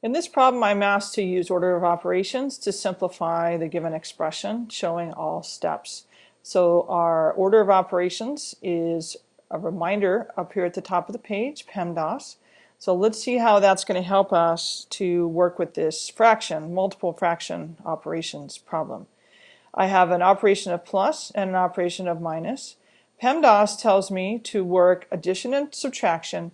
In this problem, I'm asked to use order of operations to simplify the given expression, showing all steps. So our order of operations is a reminder up here at the top of the page, PEMDAS. So let's see how that's going to help us to work with this fraction, multiple fraction operations problem. I have an operation of plus and an operation of minus. PEMDAS tells me to work addition and subtraction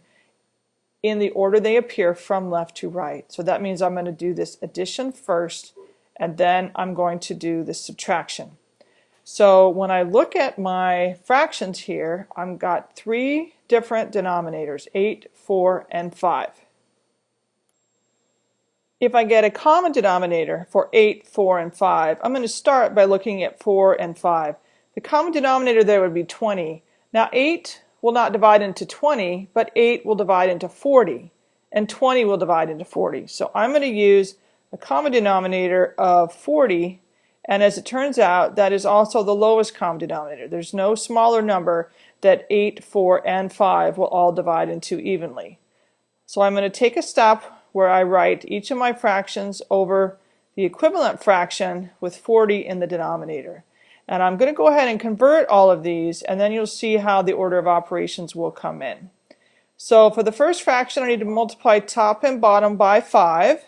in the order they appear from left to right. So that means I'm going to do this addition first and then I'm going to do the subtraction. So when I look at my fractions here, I've got three different denominators, 8, 4, and 5. If I get a common denominator for 8, 4, and 5, I'm going to start by looking at 4 and 5. The common denominator there would be 20. Now 8 will not divide into 20, but 8 will divide into 40, and 20 will divide into 40. So I'm going to use a common denominator of 40, and as it turns out, that is also the lowest common denominator. There's no smaller number that 8, 4, and 5 will all divide into evenly. So I'm going to take a step where I write each of my fractions over the equivalent fraction with 40 in the denominator. And I'm going to go ahead and convert all of these and then you'll see how the order of operations will come in. So for the first fraction I need to multiply top and bottom by 5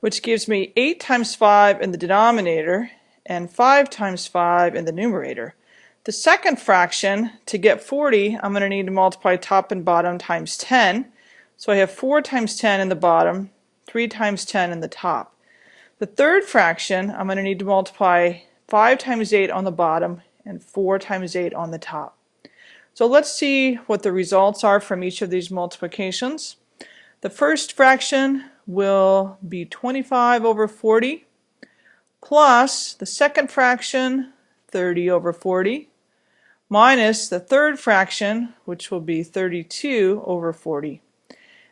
which gives me 8 times 5 in the denominator and 5 times 5 in the numerator. The second fraction, to get 40, I'm going to need to multiply top and bottom times 10. So I have 4 times 10 in the bottom, 3 times 10 in the top. The third fraction, I'm going to need to multiply 5 times 8 on the bottom and 4 times 8 on the top. So let's see what the results are from each of these multiplications. The first fraction will be 25 over 40 plus the second fraction 30 over 40 minus the third fraction which will be 32 over 40.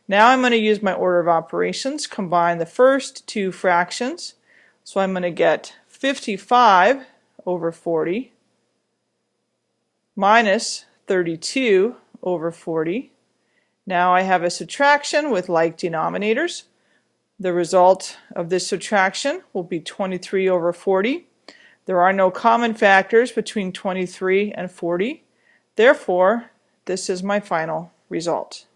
Now I'm going to use my order of operations, combine the first two fractions. So I'm going to get 55 over 40 minus 32 over 40. Now I have a subtraction with like denominators. The result of this subtraction will be 23 over 40. There are no common factors between 23 and 40. Therefore, this is my final result.